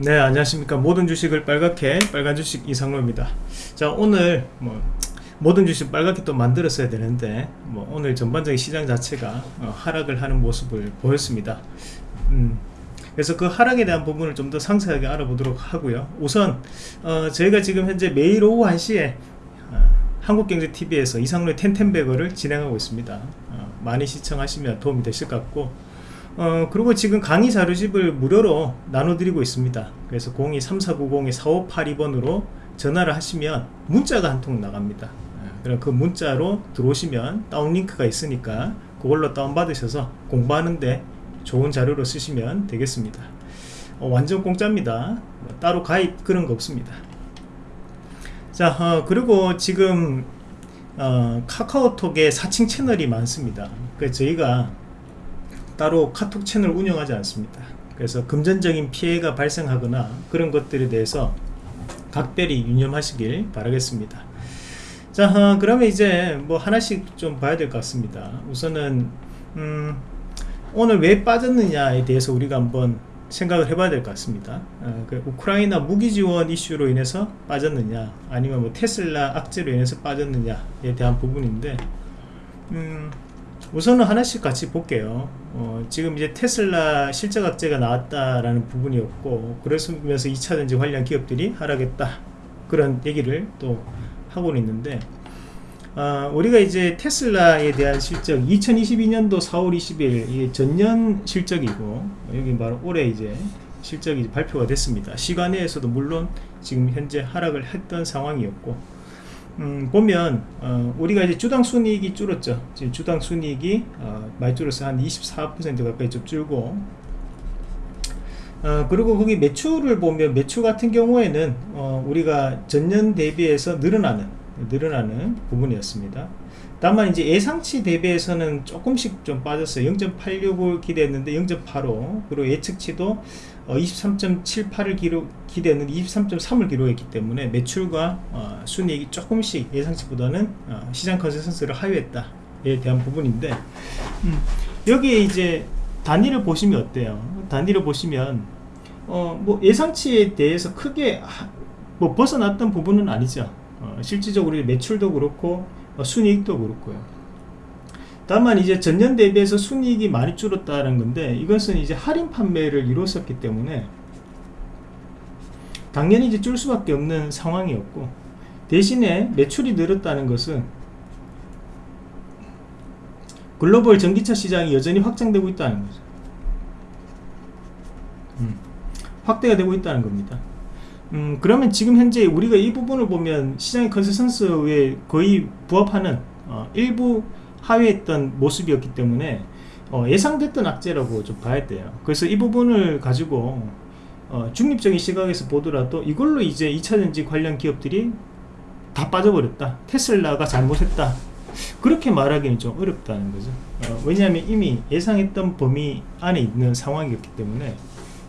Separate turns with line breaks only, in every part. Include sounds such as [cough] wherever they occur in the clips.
네 안녕하십니까. 모든 주식을 빨갛게 빨간 주식 이상로입니다. 자 오늘 뭐 모든 주식 빨갛게 또 만들었어야 되는데 뭐 오늘 전반적인 시장 자체가 어, 하락을 하는 모습을 보였습니다. 음, 그래서 그 하락에 대한 부분을 좀 더 상세하게 알아보도록 하고요. 우선 어, 저희가 지금 현재 매일 오후 1시에 어, 한국경제TV에서 이상로의 텐텐베거를 진행하고 있습니다. 어, 많이 시청하시면 도움이 되실 것 같고 어, 그리고 지금 강의 자료집을 무료로 나눠드리고 있습니다. 그래서 023490-4582번으로 전화를 하시면 문자가 한 통 나갑니다. 예, 그럼 그 문자로 들어오시면 다운링크가 있으니까 그걸로 다운받으셔서 공부하는데 좋은 자료로 쓰시면 되겠습니다. 어, 완전 공짜입니다. 뭐 따로 가입 그런 거 없습니다. 자, 어, 그리고 지금 어, 카카오톡에 사칭 채널이 많습니다. 그래서 저희가 따로 카톡 채널 운영하지 않습니다. 그래서 금전적인 피해가 발생하거나 그런 것들에 대해서 각별히 유념하시길 바라겠습니다. 자 어, 그러면 이제 뭐 하나씩 좀 봐야 될 것 같습니다. 우선은 음, 오늘 왜 빠졌느냐에 대해서 우리가 한번 생각을 해봐야 될 것 같습니다. 어, 그 우크라이나 무기 지원 이슈로 인해서 빠졌느냐 아니면 뭐 테슬라 악재로 인해서 빠졌느냐에 대한 부분인데 음, 우선은 하나씩 같이 볼게요 어, 지금 이제 테슬라 실적 악재가 나왔다라는 부분이었고 그러면서 2차 전지 관련 기업들이 하락했다. 그런 얘기를 또 하고 있는데 어, 우리가 이제 테슬라에 대한 실적 2022년도 4월 20일 전년 실적이고 여기 바로 올해 이제 실적이 발표가 됐습니다. 시간에서도 물론 지금 현재 하락을 했던 상황이었고 음, 보면 어, 우리가 이제 주당 순이익이 줄었죠. 지금 주당 순이익이 어, 많이 줄어서 한 24% 가까이 좀 줄고 어, 그리고 거기 매출을 보면 매출 같은 경우에는 어, 우리가 전년 대비해서 늘어나는 늘어나는 부분이었습니다. 다만 이제 예상치 대비해서는 조금씩 좀 빠졌어요. 0.86을 기대했는데 0.85 그리고 예측치도 어, 23.78을 기록 기대했는데 23.3을 기록했기 때문에 매출과 어, 순이익이 조금씩 예상치보다는 어, 시장 컨센서스를 하회했다에 대한 부분인데 음, 여기에 이제 단위를 보시면 어때요? 단위를 보시면 어, 뭐 예상치에 대해서 크게 뭐 벗어났던 부분은 아니죠. 어, 실질적으로 매출도 그렇고 어, 순이익도 그렇고요. 다만 이제 전년 대비해서 순이익이 많이 줄었다는 건데 이것은 이제 할인 판매를 이뤘었기 때문에 당연히 이제 줄 수밖에 없는 상황이었고 대신에 매출이 늘었다는 것은 글로벌 전기차 시장이 여전히 확장되고 있다는 거죠. 음, 확대가 되고 있다는 겁니다. 음, 그러면 지금 현재 우리가 이 부분을 보면 시장의 컨센서스에 거의 부합하는 어, 일부 하회했던 모습이었기 때문에 어, 예상됐던 악재라고 좀 봐야 돼요. 그래서 이 부분을 가지고 어, 중립적인 시각에서 보더라도 이걸로 이제 2차전지 관련 기업들이 다 빠져버렸다. 테슬라가 잘못했다. 그렇게 말하기는 좀 어렵다는 거죠. 어, 왜냐하면 이미 예상했던 범위 안에 있는 상황이었기 때문에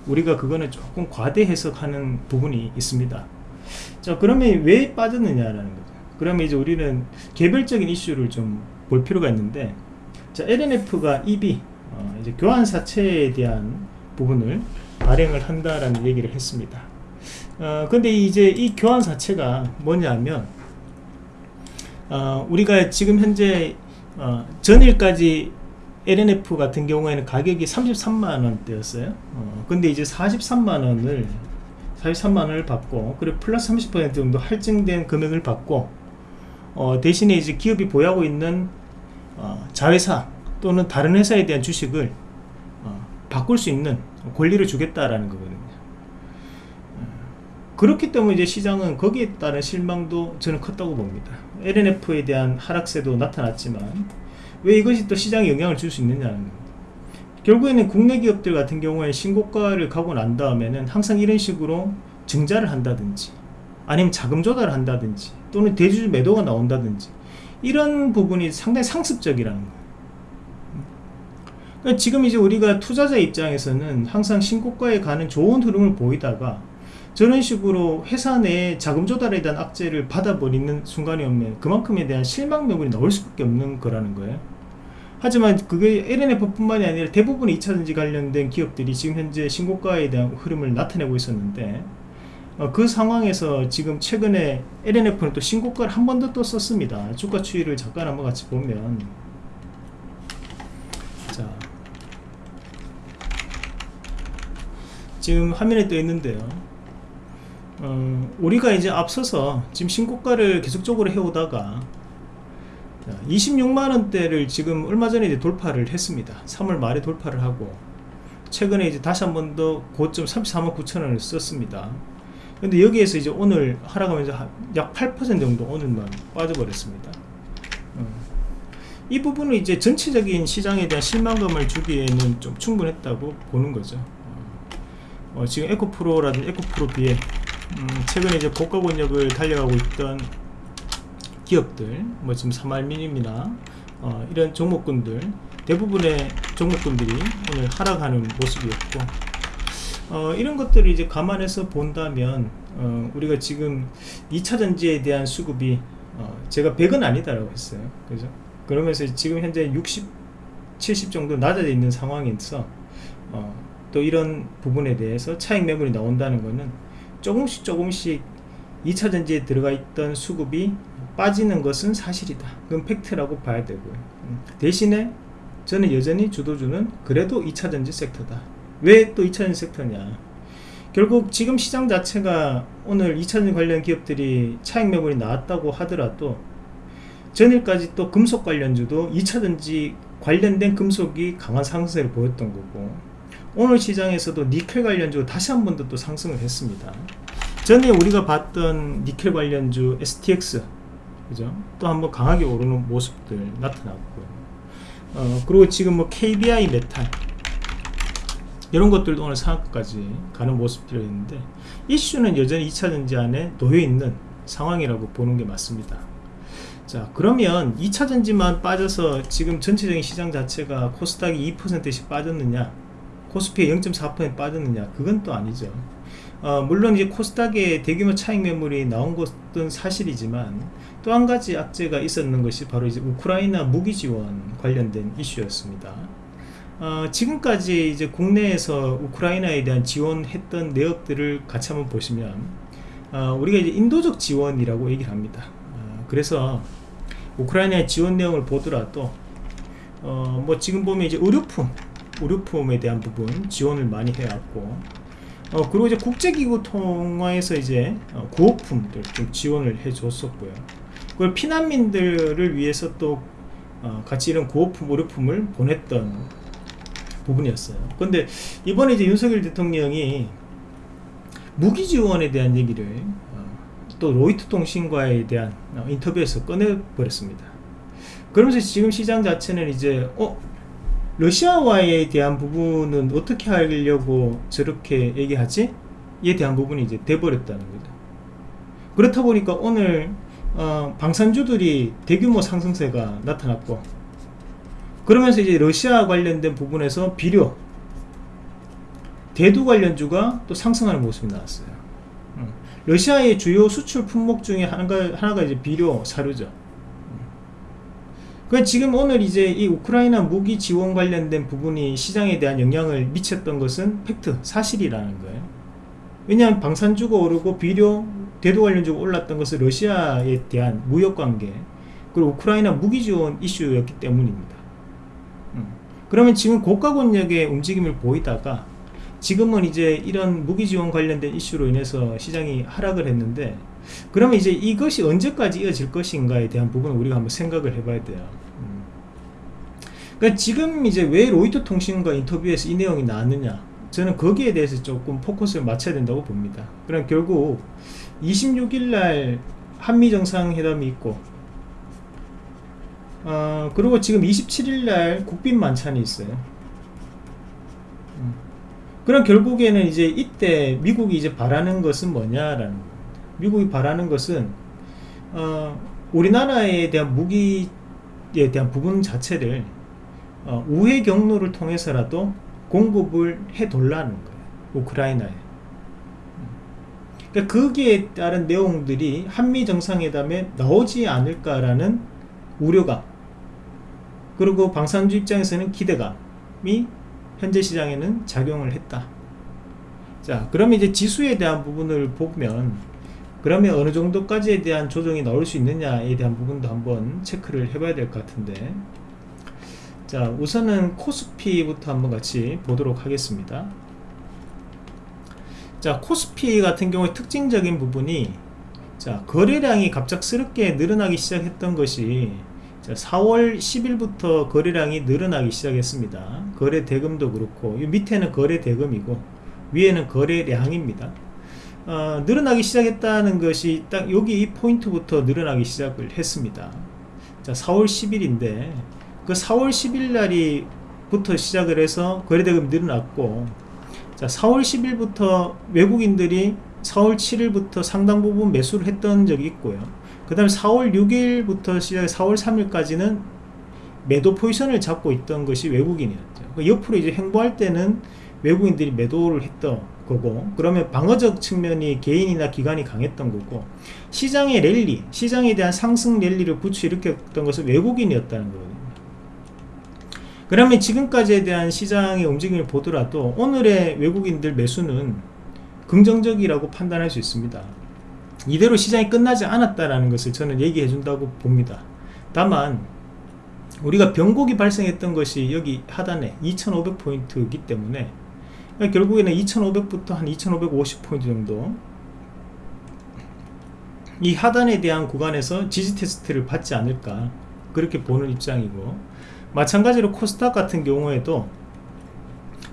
우리가 그거는 조금 과대 해석하는 부분이 있습니다. 자 그러면 왜 빠졌느냐라는 거죠. 그러면 이제 우리는 개별적인 이슈를 좀 볼 필요가 있는데 자 LNF가 EB 어, 이제 교환 사채에 대한 부분을 발행을 한다라는 얘기를 했습니다. 어, 근데 이제 이 교환 사채가 뭐냐면 어, 우리가 지금 현재 어, 전일까지 LNF 같은 경우에는 가격이 33만원대였어요. 어, 근데 이제 43만원을 43만원을 받고 그리고 플러스 30% 정도 할증된 금액을 받고 어, 대신에 이제 기업이 보유하고 있는 어, 자회사 또는 다른 회사에 대한 주식을 어, 바꿀 수 있는 권리를 주겠다라는 거거든요. 어, 그렇기 때문에 이제 시장은 거기에 따른 실망도 저는 컸다고 봅니다. LNF에 대한 하락세도 나타났지만 왜 이것이 또 시장에 영향을 줄 수 있느냐는 겁니다. 결국에는 국내 기업들 같은 경우에 신고가를 가고 난 다음에는 항상 이런 식으로 증자를 한다든지 아니면 자금 조달을 한다든지 또는 대주주 매도가 나온다든지 이런 부분이 상당히 상습적이라는 거예요. 그러니까 지금 이제 우리가 투자자 입장에서는 항상 신고가에 가는 좋은 흐름을 보이다가 저런 식으로 회사 내에 자금 조달에 대한 악재를 받아버리는 순간이 오면 그만큼에 대한 실망 명분이 나올 수밖에 없는 거라는 거예요. 하지만 그게 LNF뿐만이 아니라 대부분의 2차전지 관련된 기업들이 지금 현재 신고가에 대한 흐름을 나타내고 있었는데 어, 그 상황에서 지금 최근에 LNF는 또 신고가를 한 번 더 또 썼습니다. 주가 추이를 잠깐 한번 같이 보면. 자. 지금 화면에 떠 있는데요. 어, 우리가 이제 앞서서 지금 신고가를 계속적으로 해오다가 26만원대를 지금 얼마 전에 이제 돌파를 했습니다. 3월 말에 돌파를 하고 최근에 이제 다시 한 번 더 고점 33만 9천원을 썼습니다 근데 여기에서 이제 오늘 하락하면서 약 8% 정도 오늘만 빠져버렸습니다. 어. 이 부분은 이제 전체적인 시장에 대한 실망감을 주기에는 좀 충분했다고 보는 거죠. 어, 어 지금 에코프로라든지 에코프로 비에 음, 최근에 이제 고가 권역을 달려가고 있던 기업들 뭐 지금 사말미님이나 어, 이런 종목군들 대부분의 종목군들이 오늘 하락하는 모습이었고 어, 이런 것들을 이제 감안해서 본다면 어, 우리가 지금 2차 전지에 대한 수급이 어, 제가 100은 아니다라고 했어요. 그죠? 그러면서 지금 현재 60 70 정도 낮아져 있는 상황에서 어, 또 이런 부분에 대해서 차익 매물이 나온다는 것은 조금씩 조금씩 2차 전지에 들어가 있던 수급이 빠지는 것은 사실이다. 그건 팩트라고 봐야 되고요. 음, 대신에 저는 여전히 주도주는 그래도 2차 전지 섹터다 왜 또 2차전지 섹터냐 결국 지금 시장 자체가 오늘 2차전지 관련 기업들이 차익 매물이 나왔다고 하더라도 전일까지 또 금속 관련주도 2차전지 관련된 금속이 강한 상승을 보였던 거고 오늘 시장에서도 니켈 관련주 다시 한 번 더 또 상승을 했습니다 전에 우리가 봤던 니켈 관련주 STX 그죠? 또 한번 강하게 오르는 모습들 나타났고요. 어, 그리고 지금 뭐 KBI 메탈 이런 것들도 오늘 상한가까지 가는 모습들이 있는데 이슈는 여전히 2차전지 안에 놓여있는 상황이라고 보는 게 맞습니다. 자 그러면 2차전지만 빠져서 지금 전체적인 시장 자체가 코스닥이 2%씩 빠졌느냐 코스피에 0.4% 빠졌느냐 그건 또 아니죠. 어, 물론 이제 코스닥에 대규모 차익 매물이 나온 것은 사실이지만 또 한 가지 악재가 있었는 것이 바로 이제 우크라이나 무기 지원 관련된 이슈였습니다. 어, 지금까지 이제 국내에서 우크라이나에 대한 지원했던 내역들을 같이 한번 보시면 어, 우리가 이제 인도적 지원이라고 얘기를 합니다. 어, 그래서 우크라이나의 지원 내용을 보더라도 어, 뭐 지금 보면 이제 의료품 의료품에 대한 부분 지원을 많이 해왔고 어, 그리고 이제 국제기구 통화에서 이제 어, 구호품들 좀 지원을 해줬었고요. 그걸 피난민들을 위해서 또 어, 같이 이런 구호품, 의료품을 보냈던 부분이었어요. 근데 이번에 이제 윤석열 대통령이 무기 지원에 대한 얘기를 어, 또 로이트 통신과에 대한 어, 인터뷰에서 꺼내버렸습니다. 그러면서 지금 시장 자체는 이제 어 러시아와에 대한 부분은 어떻게 하려고 저렇게 얘기하지? 에 대한 부분이 이제 돼버렸다는 거죠. 그렇다 보니까 오늘 어, 방산주들이 대규모 상승세가 나타났고 그러면서 이제 러시아 관련된 부분에서 비료 대두 관련주가 또 상승하는 모습이 나왔어요. 음. 러시아의 주요 수출 품목 중에 하나가, 하나가 이제 비료 사료죠. 그 지금 오늘 이제 이 우크라이나 무기 지원 관련된 부분이 시장에 대한 영향을 미쳤던 것은 팩트, 사실이라는 거예요. 왜냐하면 방산주가 오르고 비료, 대도 관련주가 올랐던 것은 러시아에 대한 무역 관계 그리고 우크라이나 무기 지원 이슈였기 때문입니다. 음. 그러면 지금 고가 권역의 움직임을 보이다가 지금은 이제 이런 무기 지원 관련된 이슈로 인해서 시장이 하락을 했는데 그러면 이제 이것이 언제까지 이어질 것인가에 대한 부분을 우리가 한번 생각을 해봐야 돼요. 음. 그러니까 지금 이제 왜 로이터 통신과 인터뷰에서 이 내용이 나왔느냐? 저는 거기에 대해서 조금 포커스를 맞춰야 된다고 봅니다. 그럼 결국 26일 날 한미 정상회담이 있고, 어, 그리고 지금 27일 날 국빈 만찬이 있어요. 음. 그럼 결국에는 이제 이때 미국이 이제 바라는 것은 뭐냐라는. 미국이 바라는 것은 어, 우리나라에 대한 무기에 대한 부분 자체를 어, 우회 경로를 통해서라도 공급을 해돌라는 거예요. 우크라이나에. 그러니까 거기에 따른 내용들이 한미 정상회담에 나오지 않을까라는 우려가 그리고 방산주 입장에서는 기대감이 현재 시장에는 작용을 했다. 자, 그러면 이제 지수에 대한 부분을 보면 그러면 어느 정도까지에 대한 조정이 나올 수 있느냐에 대한 부분도 한번 체크를 해 봐야 될 것 같은데 자 우선은 코스피부터 한번 같이 보도록 하겠습니다 자 코스피 같은 경우에 특징적인 부분이 자 거래량이 갑작스럽게 늘어나기 시작했던 것이 자, 4월 10일부터 거래량이 늘어나기 시작했습니다. 거래 대금도 그렇고 이 밑에는 거래 대금이고 위에는 거래량입니다. 어, 늘어나기 시작했다는 것이 딱 여기 이 포인트부터 늘어나기 시작을 했습니다. 자 4월 10일인데 그 4월 10일 날이 부터 시작을 해서 거래대금 늘어났고 자 4월 10일부터 외국인들이 4월 7일부터 상당 부분 매수를 했던 적이 있고요 그 다음에 4월 6일부터 시작 4월 3일까지는 매도 포지션을 잡고 있던 것이 외국인이었죠. 그 옆으로 이제 행보할 때는 외국인들이 매도를 했던 거고 그러면 방어적 측면이 개인이나 기관이 강했던 거고 시장의 랠리 시장에 대한 상승 랠리를 부추일으켰던 것은 외국인이었다는 거거든요. 그러면 지금까지에 대한 시장의 움직임을 보더라도 오늘의 외국인들 매수는 긍정적이라고 판단할 수 있습니다 이대로 시장이 끝나지 않았다라는 것을 저는 얘기해 준다고 봅니다. 다만 우리가 변곡이 발생했던 것이 여기 하단에 2500포인트이기 때문에 결국에는 2500부터 한 2550포인트 정도 이 하단에 대한 구간에서 지지 테스트를 받지 않을까 그렇게 보는 입장이고 마찬가지로 코스닥 같은 경우에도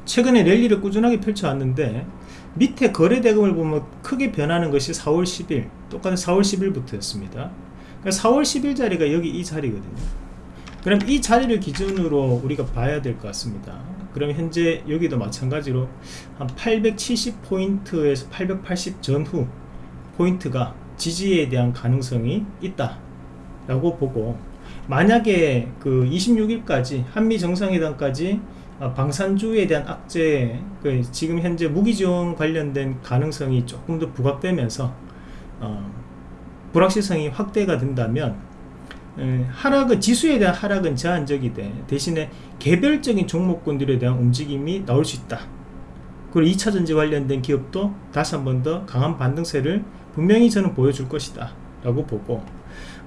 최근에 랠리를 꾸준하게 펼쳐왔는데 밑에 거래 대금을 보면 크게 변하는 것이 4월 10일 똑같은 4월 10일부터 였습니다. 그러니까 4월 10일 자리가 여기 이 자리거든요. 그럼 이 자리를 기준으로 우리가 봐야 될 것 같습니다. 그럼 현재 여기도 마찬가지로 한 870포인트에서 880 전후 포인트가 지지에 대한 가능성이 있다 라고 보고 만약에 그 26일까지 한미 정상회담까지 어, 방산주에 대한 악재 그 지금 현재 무기지원 관련된 가능성이 조금 더 부각되면서 어, 불확실성이 확대가 된다면 에, 하락은 지수에 대한 하락은 제한적이 돼. 대신에 개별적인 종목군들에 대한 움직임이 나올 수 있다. 그리고 2차전지 관련된 기업도 다시 한 번 더 강한 반등세를 분명히 저는 보여줄 것이다. 라고 보고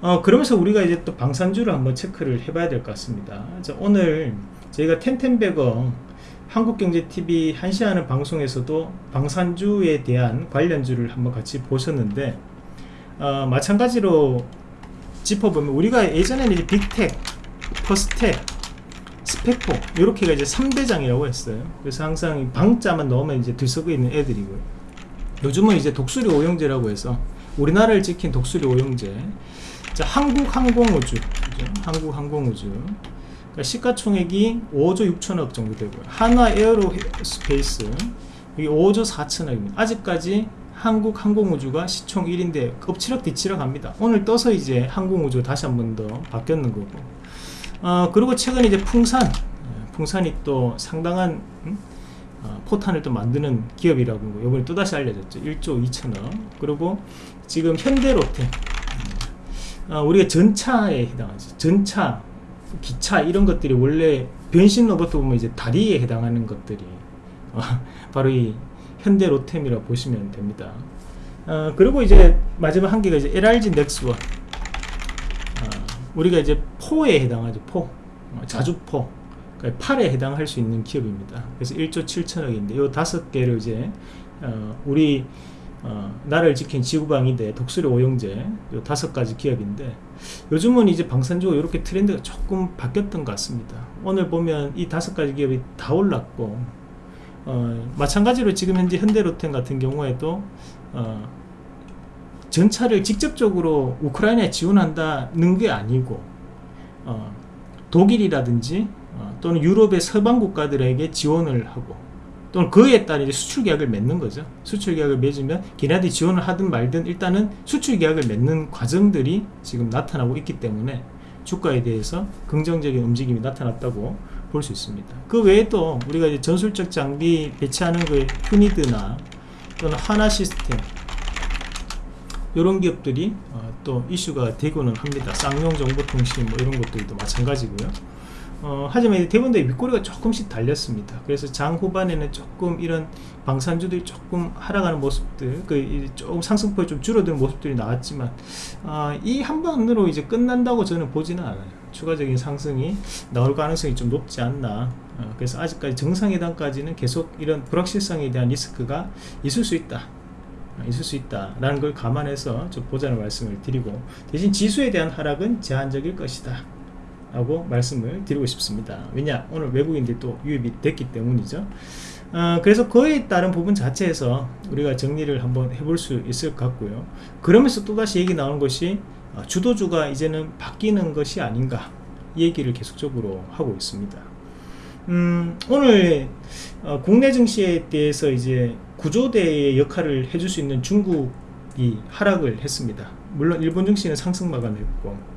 어, 그러면서 우리가 이제 또 방산주를 한번 체크를 해봐야 될 것 같습니다. 자, 오늘 저희가 텐텐베거 한국경제TV 한시하는 방송에서도 방산주에 대한 관련주를 한번 같이 보셨는데 어, 마찬가지로 짚어보면 우리가 예전에는 이제 빅텍, 퍼스텍, 스페코 이렇게가 이제 3대장이라고 했어요. 그래서 항상 방자만 넣으면 이제 들썩여 있는 애들이고요. 요즘은 이제 독수리 오형제라고 해서 우리나라를 지킨 독수리 오형제 자, 한국항공우주. 그죠? 한국항공우주 그러니까 시가총액이 5조 6천억 정도 되고요. 한화 에어로스페이스 이게 5조 4천억입니다. 아직까지 한국 항공우주가 시총 1인데 엎치락 뒤치락 합니다. 오늘 떠서 이제 항공우주 다시 한 번 더 바뀌었는 거고. 어, 그리고 최근에 이제 풍산 예, 풍산이 또 상당한 음? 어, 포탄을 또 만드는 기업이라고 이번에 또다시 알려졌죠. 1조 2천억. 그리고 지금 현대로템 어, 우리가 전차에 해당하죠. 전차, 기차 이런 것들이 원래 변신 로봇 보면 이제 다리에 해당하는 것들이 어, [laughs] 바로 이 현대 로템이라 보시면 됩니다. 어, 그리고 이제 마지막 한 개가 이제 LRG 넥스원. 어, 우리가 이제 포에 해당하죠. 포, 어, 자주포. 그러니까 팔에 해당할 수 있는 기업입니다. 그래서 1조 7천억인데 이 다섯 개를 이제 어, 우리 어, 나를 지킨 지구방위대 독수리 오영제 요 다섯 가지 기업인데 요즘은 이제 방산주가 이렇게 트렌드가 조금 바뀌었던 것 같습니다. 오늘 보면 이 다섯 가지 기업이 다 올랐고 어, 마찬가지로 지금 현재 현대로템 같은 경우에도 어, 전차를 직접적으로 우크라이나에 지원한다는 게 아니고 어, 독일이라든지 어, 또는 유럽의 서방 국가들에게 지원을 하고 또는 그에 따른 수출 계약을 맺는 거죠. 수출 계약을 맺으면 걔네들이 지원을 하든 말든 일단은 수출 계약을 맺는 과정들이 지금 나타나고 있기 때문에 주가에 대해서 긍정적인 움직임이 나타났다고 볼 수 있습니다. 그 외에도 우리가 이제 전술적 장비 배치하는 그 휴니드나 또는 하나 시스템 이런 기업들이 어, 또 이슈가 되고는 합니다. 쌍용 정보통신 뭐 이런 것들도 마찬가지고요. 어, 하지만 대부분의 윗꼬리가 조금씩 달렸습니다. 그래서 장 후반에는 조금 이런 방산주들이 조금 하락하는 모습들, 그 조금 상승폭이 좀 줄어드는 모습들이 나왔지만 어, 이한 번으로 이제 끝난다고 저는 보지는 않아요. 추가적인 상승이 나올 가능성이 좀 높지 않나. 어, 그래서 아직까지 정상회담까지는 계속 이런 불확실성에 대한 리스크가 있을 수 있다. 어, 있을 수 있다라는 걸 감안해서 좀 보자는 말씀을 드리고 대신 지수에 대한 하락은 제한적일 것이다. 라고 말씀을 드리고 싶습니다. 왜냐 오늘 외국인들이 또 유입이 됐기 때문이죠. 어, 그래서 그에 따른 부분 자체에서 우리가 정리를 한번 해볼 수 있을 것 같고요. 그러면서 또다시 얘기 나오는 것이 어, 주도주가 이제는 바뀌는 것이 아닌가 얘기를 계속적으로 하고 있습니다. 음, 오늘 어, 국내 증시에 대해서 이제 구조대의 역할을 해줄 수 있는 중국이 하락을 했습니다. 물론 일본 증시는 상승 마감했고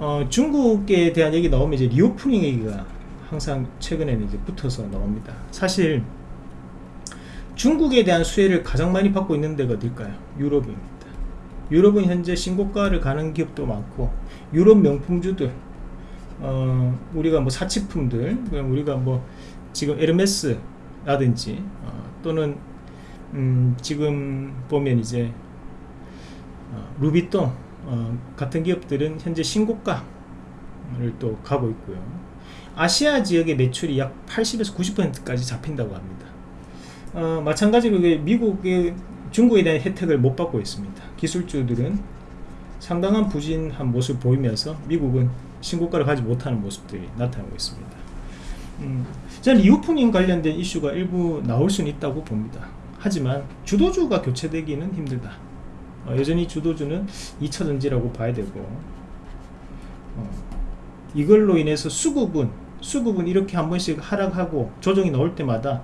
어, 중국에 대한 얘기 나오면 이제 리오프닝 얘기가 항상 최근에는 이제 붙어서 나옵니다. 사실 중국에 대한 수혜를 가장 많이 받고 있는 데가 어딜까요? 유럽입니다. 유럽은 현재 신고가를 가는 기업도 많고 유럽 명품주들 어, 우리가 뭐 사치품들 우리가 뭐 지금 에르메스라든지 어, 또는 음, 지금 보면 이제 어, 루비통 어, 같은 기업들은 현재 신고가를 또 가고 있고요. 아시아 지역의 매출이 약 80에서 90%까지 잡힌다고 합니다. 어, 마찬가지로 미국의 중국에 대한 혜택을 못 받고 있습니다. 기술주들은 상당한 부진한 모습을 보이면서 미국은 신고가를 가지 못하는 모습들이 나타나고 있습니다. 음, 저는 리오프닝 관련된 이슈가 일부 나올 수는 있다고 봅니다. 하지만 주도주가 교체되기는 힘들다. 어, 여전히 주도주는 2차전지라고 봐야 되고 어, 이걸로 인해서 수급은 수급은 이렇게 한 번씩 하락하고 조정이 나올 때마다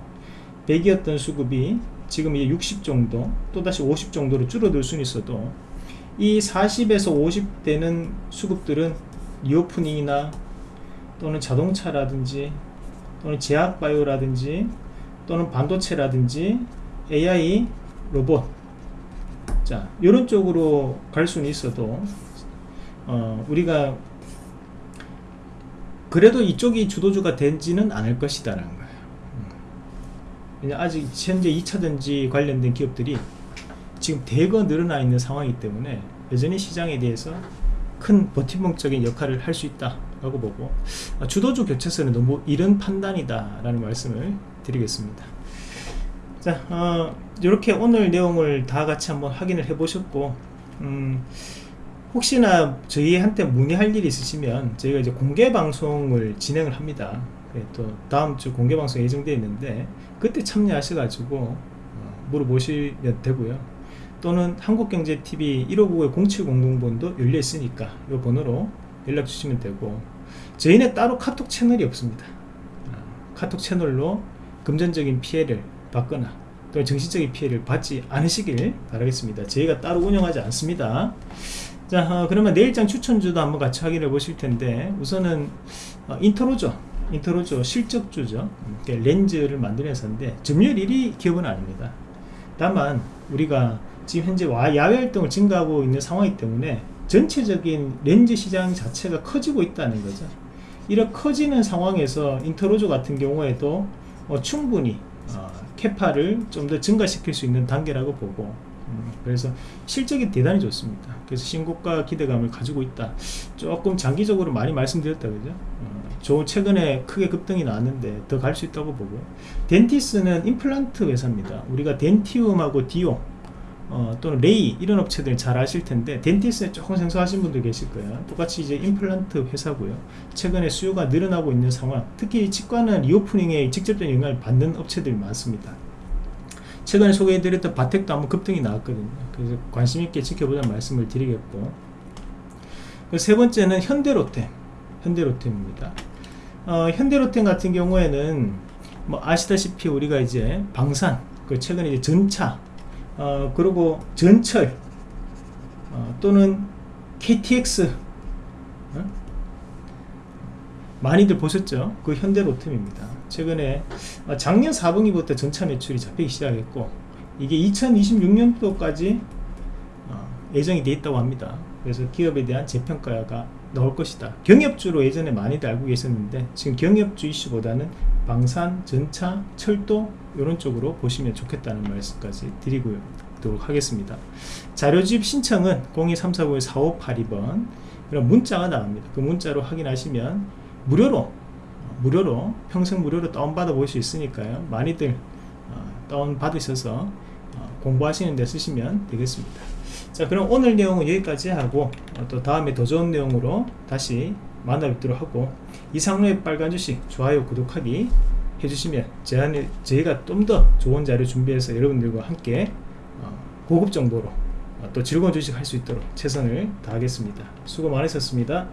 100이었던 수급이 지금 이제 60 정도 또다시 50 정도로 줄어들 수는 있어도 이 40에서 50 되는 수급들은 리오프닝이나 또는 자동차라든지 또는 제약바이오라든지 또는 반도체라든지 AI 로봇 자 이런 쪽으로 갈 수는 있어도 어, 우리가 그래도 이쪽이 주도주가 되지는 않을 것이다 라는 거예요 음. 아직 현재 2차전지 관련된 기업들이 지금 대거 늘어나 있는 상황이기 때문에 여전히 시장에 대해서 큰 버팀목적인 역할을 할 수 있다 라고 보고 아, 주도주 교체서는 너무 이른 판단이다 라는 말씀을 드리겠습니다 자 어, 이렇게 오늘 내용을 다 같이 한번 확인을 해 보셨고 음, 혹시나 저희한테 문의할 일이 있으시면 저희가 이제 공개 방송을 진행을 합니다. 네, 또 다음 주 공개 방송 예정되어 있는데 그때 참여하셔 가지고 어, 물어보시면 되고요. 또는 한국경제TV 1599-0700번도 열려 있으니까 이 번호로 연락 주시면 되고 저희는 따로 카톡 채널이 없습니다. 어, 카톡 채널로 금전적인 피해를 받거나 또 정신적인 피해를 받지 않으시길 바라겠습니다. 저희가 따로 운영하지 않습니다. 자 어, 그러면 내일장 추천주도 한번 같이 확인해 보실 텐데 우선은 어, 인터로죠. 인터로죠. 실적주죠. 렌즈를 만드는 회사인데 점유율 1위 기업은 아닙니다. 다만 우리가 지금 현재 야외 활동을 증가하고 있는 상황이기 때문에 전체적인 렌즈 시장 자체가 커지고 있다는 거죠. 이런 커지는 상황에서 인터로조 같은 경우에도 어, 충분히 어, 캐파를 좀 더 증가시킬 수 있는 단계라고 보고 음, 그래서 실적이 대단히 좋습니다. 그래서 신고가 기대감을 가지고 있다. 조금 장기적으로 많이 말씀드렸다 그죠? 어, 저 최근에 크게 급등이 나왔는데 더 갈 수 있다고 보고. 덴티스는 임플란트 회사입니다. 우리가 덴티움하고 디오 어, 또는 레이 이런 업체들 잘 아실 텐데 덴티스에 조금 생소하신 분들 계실 거예요. 똑같이 이제 임플란트 회사고요. 최근에 수요가 늘어나고 있는 상황 특히 치과는 리오프닝에 직접적인 영향을 받는 업체들이 많습니다. 최근에 소개해드렸던 바텍도 한번 급등이 나왔거든요. 그래서 관심 있게 지켜보자는 말씀을 드리겠고 세 번째는 현대로템 현대로템입니다. 어, 현대로템 같은 경우에는 뭐 아시다시피 우리가 이제 방산 그 최근에 이제 전차 어, 그리고 전철 어, 또는 KTX 어? 많이들 보셨죠? 그 현대로템입니다. 최근에 어, 작년 4분기부터 전차 매출이 잡히기 시작했고 이게 2026년도까지 어, 예정이 되어 있다고 합니다. 그래서 기업에 대한 재평가가 나올 것이다. 경협주로 예전에 많이들 알고 계셨는데 지금 경협주 이슈보다는 방산, 전차, 철도 이런 쪽으로 보시면 좋겠다는 말씀까지 드리고요. 도록 하겠습니다. 자료집 신청은 02349-4582번 그럼 문자가 나옵니다. 그 문자로 확인하시면 무료로 무료로 평생 무료로 다운받아 볼 수 있으니까요. 많이들 어, 다운받으셔서 어, 공부하시는 데 쓰시면 되겠습니다. 자 그럼 오늘 내용은 여기까지 하고 어, 또 다음에 더 좋은 내용으로 다시 만나 뵙도록 하고 이상로의 빨간 주식 좋아요 구독하기 해주시면 제안에 저희가 좀 더 좋은 자료 준비해서 여러분들과 함께 어, 고급 정보로 어, 또 즐거운 주식 할 수 있도록 최선을 다하겠습니다. 수고 많으셨습니다.